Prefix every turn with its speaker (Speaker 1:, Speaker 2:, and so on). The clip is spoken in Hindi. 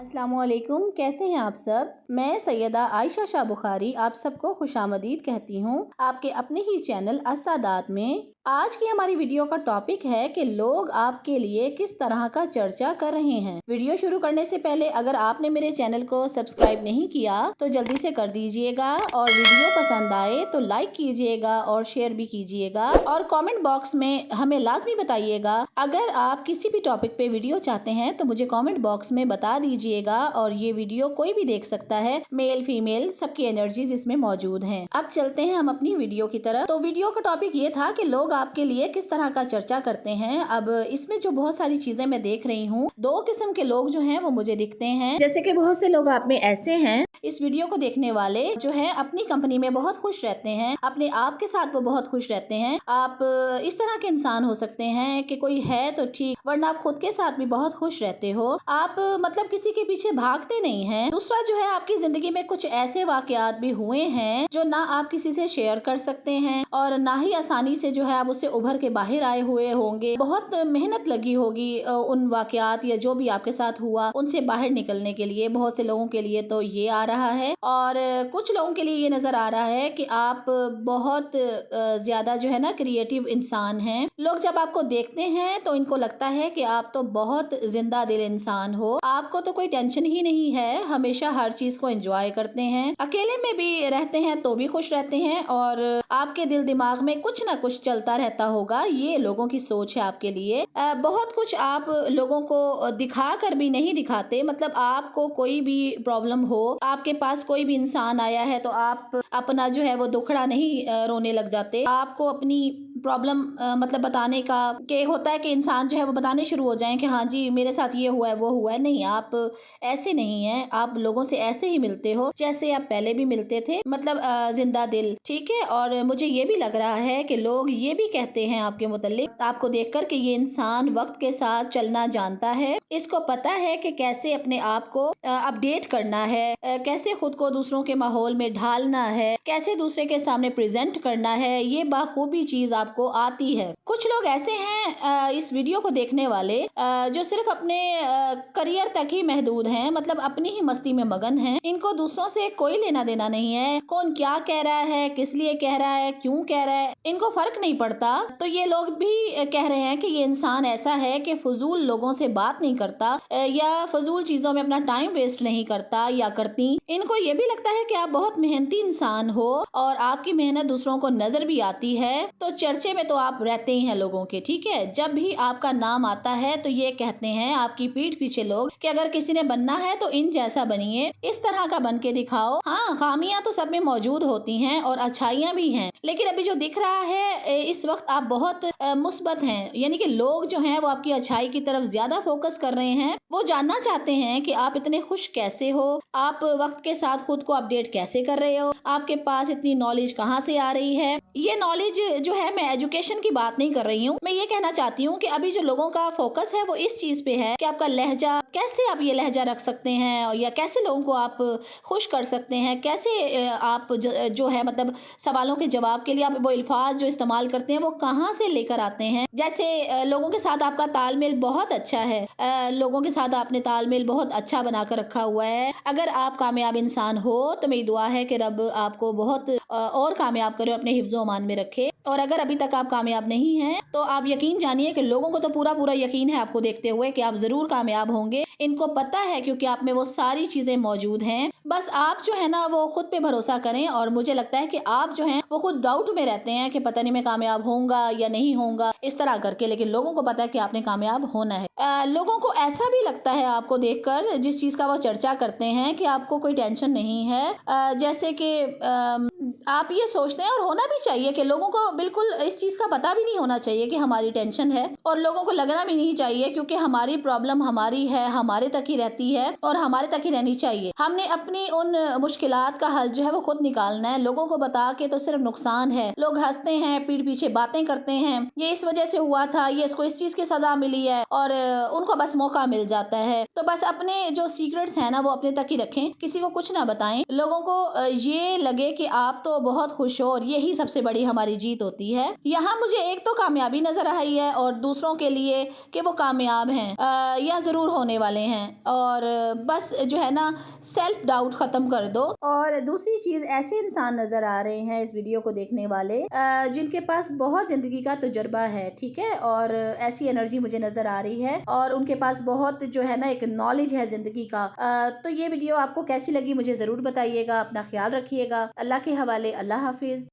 Speaker 1: असलकुम कैसे हैं आप सब? मैं सैयदा आयशा शाह बुखारी, आप सबको खुश आमदीद कहती हूँ। आपके अपने ही चैनल असादात में आज की हमारी वीडियो का टॉपिक है कि लोग आपके लिए किस तरह का चर्चा कर रहे हैं। वीडियो शुरू करने से पहले अगर आपने मेरे चैनल को सब्सक्राइब नहीं किया तो जल्दी से कर दीजिएगा और वीडियो पसंद आए तो लाइक कीजिएगा और शेयर भी कीजिएगा और कमेंट बॉक्स में हमें लाजमी बताइएगा। अगर आप किसी भी टॉपिक पे वीडियो चाहते हैं तो मुझे कॉमेंट बॉक्स में बता दीजिएगा और ये वीडियो कोई भी देख सकता है मेल फीमेल सबकी एनर्जीज इसमें मौजूद है। अब चलते हैं हम अपनी वीडियो की तरफ़। तो वीडियो का टॉपिक ये था की लोग लोग आपके लिए किस तरह का चर्चा करते हैं? अब इसमें जो बहुत सारी चीज़ें मैं देख रही हूँ, दो किस्म के लोग जो हैं वो मुझे दिखते हैं। जैसे कि बहुत से लोग आप में ऐसे हैं, इस वीडियो को देखने वाले जो है अपनी कंपनी में बहुत खुश रहते हैं, अपने आप के साथ वो बहुत खुश रहते हैं। आप इस तरह के इंसान हो सकते हैं कि कोई है तो ठीक, वरना आप खुद के साथ भी बहुत खुश रहते हो। आप मतलब किसी के पीछे भागते नहीं हैं। दूसरा जो है आपकी ज़िंदगी में कुछ ऐसे वाकयात भी हुए हैं जो ना आप किसी से शेयर कर सकते हैं और ना ही आसानी से जो है आप उससे उभर के बाहर आए हुए होंगे। बहुत मेहनत लगी होगी उन वाकयात या जो भी आपके साथ हुआ उनसे बाहर निकलने के लिए। बहुत से लोगों के लिए तो ये आ रहा है। और कुछ लोगों के लिए ये नज़र आ रहा है कि आप बहुत ज़्यादा जो है ना क्रिएटिव इंसान हैं। लोग जब आपको देखते हैं तो इनको लगता है कि आप तो बहुत ज़िंदा दिल इंसान हो। आपको तो कोई टेंशन ही नहीं है, हमेशा हर चीज़ को एंजॉय करते हैं। अकेले में भी रहते हैं तो भी खुश रहते हैं और आपके दिल दिमाग में कुछ ना कुछ चलता चलता रहता होगा, ये लोगों की सोच है आपके लिए। बहुत कुछ आप लोगों को दिखा कर भी नहीं दिखाते मतलब आपको कोई भी प्रॉब्लम हो, आपके पास कोई भी इंसान आया है तो आप अपना जो है वो दुखड़ा नहीं रोने लग जाते। आपको अपनी प्रॉब्लम मतलब बताने का कि होता है कि इंसान जो है वो बताने शुरू हो जाए कि हाँ जी, मेरे साथ ये हुआ है, वो हुआ है। नहीं, आप ऐसे नहीं है। आप लोगों से ऐसे ही मिलते हो जैसे आप पहले भी मिलते थे। मतलब ज़िंदा दिल, ठीक है? और मुझे ये भी लग रहा है कि लोग ये भी कहते हैं आपके मुतलिक आपको देख कर कि ये इंसान वक्त के साथ चलना जानता है। इसको पता है कि कैसे अपने आप को अपडेट करना है। कैसे खुद को दूसरों के माहौल में ढालना है। कैसे दूसरे के सामने प्रेजेंट करना है। ये बाखूबी चीज़ आपको आती है। कुछ लोग ऐसे हैं इस वीडियो को देखने वाले जो सिर्फ़ अपने करियर तक ही महदूद हैं मतलब अपनी ही मस्ती में मगन हैं। इनको दूसरों से कोई लेना देना नहीं है। कौन क्या कह रहा है, किस लिए कह रहा है, क्यों कह रहा है, इनको फ़र्क नहीं पड़ता। तो ये लोग भी कह रहे हैं कि ये इंसान ऐसा है कि फजूल लोगों से बात नहीं करता या फजूल चीज़ों में अपना टाइम वेस्ट नहीं करता या करती। इनको ये भी लगता है कि आप बहुत मेहनती इंसान हो और आपकी मेहनत दूसरों को नज़र भी आती है। तो चर्चे में तो आप रहते ही हैं लोगों के, ठीक है? जब भी आपका नाम आता है तो ये कहते हैं आपकी पीठ पीछे लोग कि अगर किसी ने बनना है तो इन जैसा बनिए। इस तरह का बन के दिखाओ। हाँ खामियाँ तो सब में मौजूद होती हैं और अच्छाइयाँ भी हैं। लेकिन अभी जो दिख रहा है इस वक्त आप बहुत मुस्बत हैं। यानी कि लोग जो हैं वो आपकी अच्छाई की तरफ़ ज़्यादा फोकस कर रहे हैं। वो जानना चाहते हैं कि आप इतने खुश कैसे हो? आप वक्त के साथ खुद को अपडेट कैसे कर रहे हो? आपके पास इतनी नॉलेज कहाँ से आ रही है? ये नॉलेज जो है मैं एजुकेशन की बात नहीं कर रही हूँ। मैं ये कहना चाहती हूँ कि अभी जो लोगों का फोकस है वो इस चीज़ पे है कि आपका लहजा, कैसे आप ये लहजा रख सकते हैं या कैसे लोगों को आप खुश कर सकते हैं? कैसे आप जो है मतलब सवालों के जवाब के लिए आप वो अल्फाज जो इस्तेमाल करते हैं वो कहाँ से लेकर आते हैं? जैसे लोगों के साथ आपका तालमेल बहुत अच्छा है। लोगों के साथ आपने तालमेल बहुत अच्छा बनाकर रखा हुआ है। अगर आप कामयाब इंसान हो तो मेरी दुआ है कि रब आपको बहुत और कामयाब करे अपने हिफ्जो अमान में रखे। और अगर अभी तक आप कामयाब नहीं हैं तो आप यकीन जानिए कि लोगों को तो पूरा पूरा यकीन है आपको देखते हुए कि आप ज़रूर कामयाब होंगे। इनको पता है क्योंकि आप में वो सारी चीज़ें मौजूद हैं। बस आप जो है ना वो खुद पे भरोसा करें और मुझे लगता है कि आप जो है वो खुद डाउट में रहते हैं कि पता नहीं मैं कामयाब होऊँगा या नहीं होऊँगा इस तरह करके। लेकिन लोगों को पता है कि आपने कामयाब होना है। आ, लोगों को ऐसा भी लगता है आपको देखकर जिस चीज़ का वो चर्चा करते हैं कि आपको कोई टेंशन नहीं है। आ, जैसे कि आप ये सोचते हैं और होना भी चाहिए कि लोगों को बिल्कुल इस चीज़ का पता भी नहीं होना चाहिए कि हमारी टेंशन है और लोगों को लगना भी नहीं चाहिए क्योंकि हमारी प्रॉब्लम हमारी है, हमारे तक ही रहती है और हमारे तक ही रहनी चाहिए। हमने अपनी उन मुश्किल का हल जो है वो खुद निकालना है। लोगों को बता के तो सिर्फ़ नुकसान है। लोग हँसते हैं, पीठ पीछे बातें करते हैं। ये इस वजह से हुआ था, ये इसको इस चीज़ की सजा मिली है और उनको बस मौका मिल जाता है। तो बस अपने जो सीक्रेट्स हैं ना, वो अपने तक ही रखें। किसी को कुछ ना बताएँ। लोगों को ये लगे कि आप तो बहुत खुश हो और यही सबसे बड़ी हमारी जीत होती है। यहाँ मुझे एक तो कामयाबी नज़र आई है और दूसरों के लिए कि वो कामयाब हैं। या ज़रूर होने वाले हैं। और बस जो है ना सेल्फ डाउट ख़त्म कर दो। और दूसरी चीज़, ऐसे इंसान नज़र आ रहे हैं इस वीडियो को देखने वाले जिनके पास बहुत ज़िंदगी का तजुर्बा है, ठीक है? और ऐसी एनर्जी मुझे नज़र आ रही है और उनके पास बहुत जो है ना, एक नॉलेज है ज़िंदगी का। तो ये वीडियो आपको कैसी लगी मुझे ज़रूर बताइएगा, अपना ख्याल रखिएगा। अल्लाह के हवाले, अल्लाह हाफिज़।